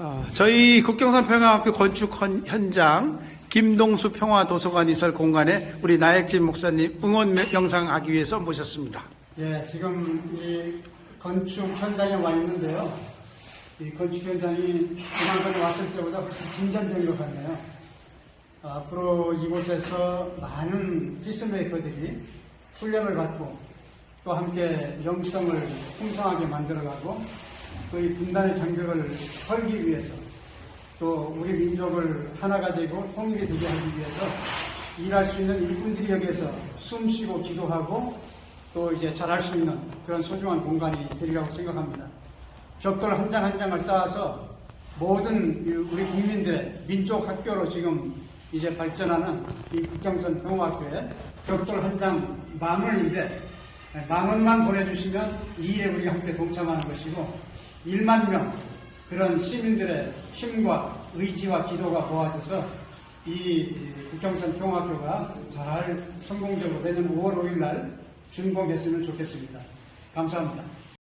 아, 저희 국경선 평화학교 건축 헌- 현장 김동수 평화도서관 이설 공간에 우리 나액진 목사님 응원 명- 영상 하기 위해서 모셨습니다. 예, 지금 이 건축 현장에 와 있는데요. 이 건축 현장이 지난번에 왔을 때보다 훨씬 진전된 것 같네요. 아, 앞으로 이곳에서 많은 피스메이커들이 훈련을 받고 또 함께 영성을 풍성하게 만들어가고 또 이 분단의 장벽을 헐기 위해서 또 우리 민족을 하나가 되고 통일이 되게 하기 위해서 일할 수 있는 일꾼들이 여기에서 숨 쉬고 기도하고 또 이제 잘할 수 있는 그런 소중한 공간이 되리라고 생각합니다. 벽돌 한 장 한 장을 쌓아서 모든 이 우리 국민들의 민족 학교로 지금 이제 발전하는 이 국경선 평화학교에 벽돌 한 장 만 원인데 만 원만 보내주시면 이 일에 우리 함께 동참하는 것이고 1만 명 그런 시민들의 힘과 의지와 기도가 모아져서 이 국경선 평화학교가 잘 성공적으로 내년 5월 5일 날 준공했으면 좋겠습니다. 감사합니다.